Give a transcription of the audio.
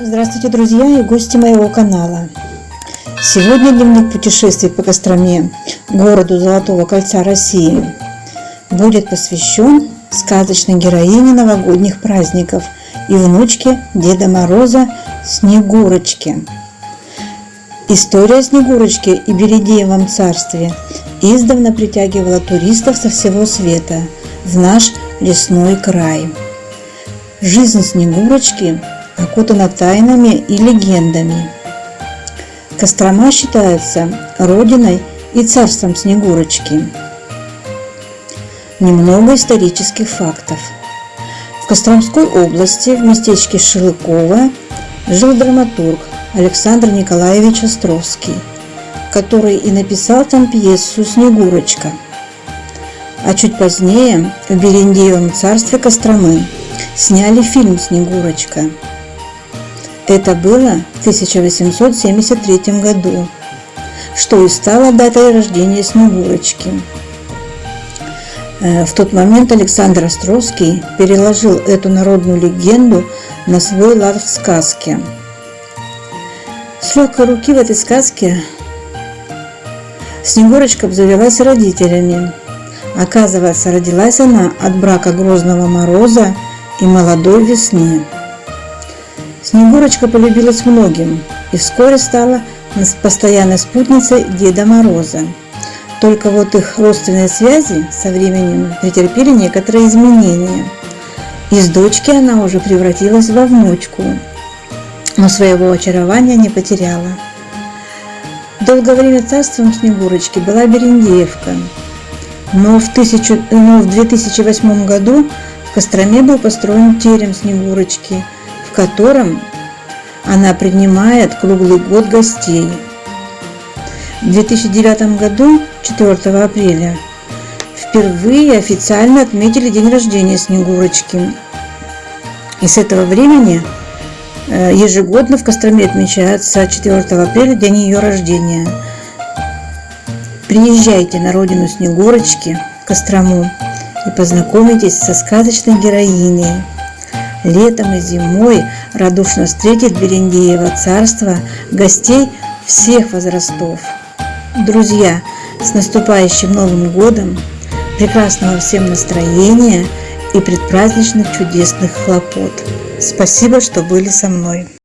Здравствуйте, друзья и гости моего канала. Сегодня дневник путешествий по Костроме, городу Золотого Кольца России, будет посвящен сказочной героине новогодних праздников и внучке Деда Мороза Снегурочке. История Снегурочки и Бередеевом царстве издавна притягивала туристов со всего света в наш лесной край. Жизнь Снегурочки окутана тайнами и легендами. Кострома считается родиной и царством Снегурочки. Немного исторических фактов. В Костромской области в местечке Шилыково жил драматург Александр Николаевич Островский, который и написал там пьесу «Снегурочка». А чуть позднее в Берендеевом царстве Костромы сняли фильм «Снегурочка». Это было в 1873 году, что и стало датой рождения Снегурочки. Э, в тот момент Александр Островский переложил эту народную легенду на свой лад в сказке. С легкой руки в этой сказке Снегурочка обзавелась родителями. Оказывается, родилась она от брака Грозного Мороза и молодой весны. Снегурочка полюбилась многим и вскоре стала постоянной спутницей Деда Мороза. Только вот их родственные связи со временем претерпели некоторые изменения. Из дочки она уже превратилась во внучку, но своего очарования не потеряла. Долгое время царством Снегурочки была Берендеевка, но в, тысячу, но в 2008 году в Костроме был построен терем Снегурочки – котором она принимает круглый год гостей. В 2009 году, 4 апреля, впервые официально отметили день рождения Снегурочки. И с этого времени э, ежегодно в Костроме отмечается 4 апреля день ее рождения. Приезжайте на родину Снегурочки, Кострому, и познакомитесь со сказочной героиней – летом и зимой радушно встретит Берендеево царство гостей всех возрастов. Друзья, с наступающим Новым годом, прекрасного всем настроения и предпраздничных чудесных хлопот. Спасибо, что были со мной.